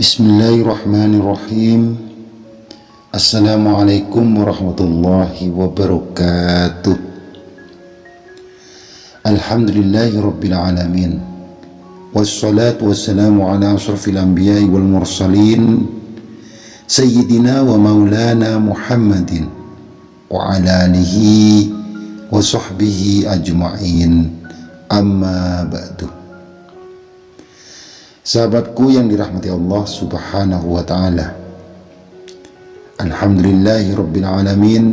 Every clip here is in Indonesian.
بسم الله الرحمن الرحيم. السلام عليكم ورحمة الله وبركاته. الحمد لله رب العالمين والصلاة والسلام على أشرف الأنبياء والمرسلين سيدنا ومولانا محمد وعلى آله وصحبه أجمعين. أما بعد. Sahabatku yang dirahmati Allah subhanahu wa ta'ala. Alhamdulillahi Rabbil Alamin.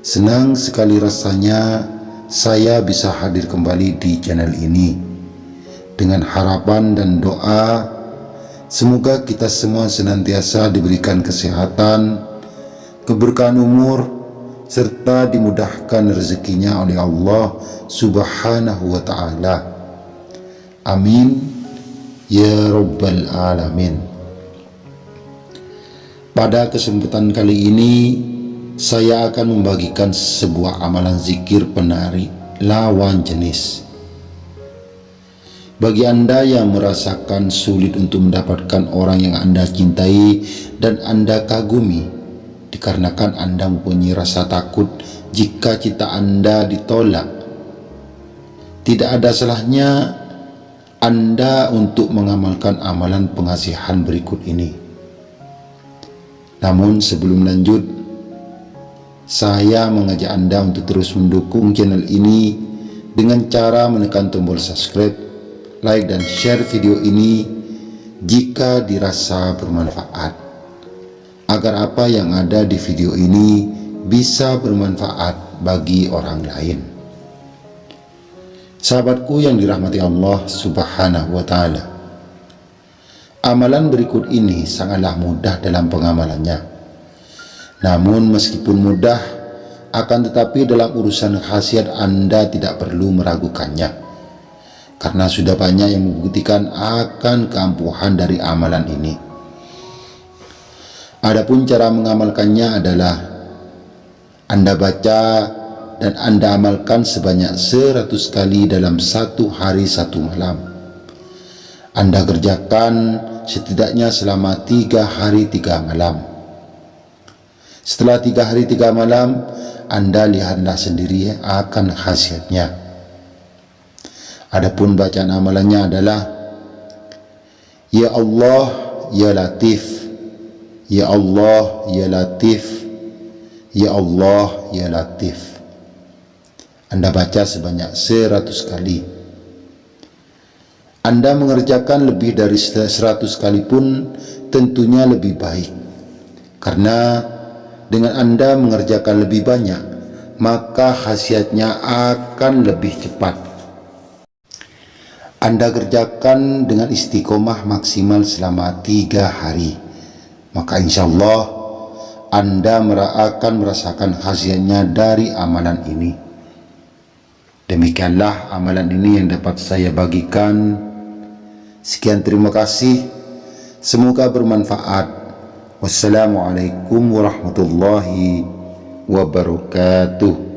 Senang sekali rasanya saya bisa hadir kembali di channel ini. Dengan harapan dan doa Semoga kita semua senantiasa diberikan kesehatan Keberkahan umur Serta dimudahkan rezekinya oleh Allah subhanahu wa ta'ala. Amin Ya Rabbal Alamin. Pada kesempatan kali ini Saya akan membagikan sebuah amalan zikir penari lawan jenis. Bagi Anda yang merasakan sulit untuk mendapatkan orang yang Anda cintai dan Anda kagumi Dikarenakan Anda mempunyai rasa takut jika cita Anda ditolak. Tidak ada salahnya anda untuk mengamalkan amalan pengasihan berikut ini. Namun sebelum lanjut, saya mengajak Anda untuk terus mendukung channel ini dengan cara menekan tombol subscribe, like dan share video ini jika dirasa bermanfaat. Agar apa yang ada di video ini bisa bermanfaat bagi orang lain. Sahabatku yang dirahmati Allah subhanahu wa ta'ala. Amalan berikut ini sangatlah mudah dalam pengamalannya. Namun meskipun mudah Akan tetapi dalam urusan khasiat Anda tidak perlu meragukannya. Karena sudah banyak yang membuktikan akan keampuhan dari amalan ini. Adapun cara mengamalkannya adalah Anda baca dan Anda amalkan sebanyak seratus kali dalam satu hari satu malam. Anda kerjakan setidaknya selama tiga hari tiga malam. Setelah tiga hari tiga malam, Anda lihatlah sendiri akan khasiatnya. Adapun bacaan amalannya adalah Ya Allah, Ya Latif Ya Allah, Ya Latif Ya Allah, Ya Latif anda baca sebanyak seratus kali. Anda mengerjakan lebih dari seratus kali pun tentunya lebih baik. Karena dengan Anda mengerjakan lebih banyak, maka khasiatnya akan lebih cepat. Anda kerjakan dengan istiqomah maksimal selama tiga hari. Maka insya Allah Anda akan merasakan khasiatnya dari amalan ini. Demikianlah amalan ini yang dapat saya bagikan. Sekian terima kasih. Semoga bermanfaat. Wassalamualaikum warahmatullahi wabarakatuh.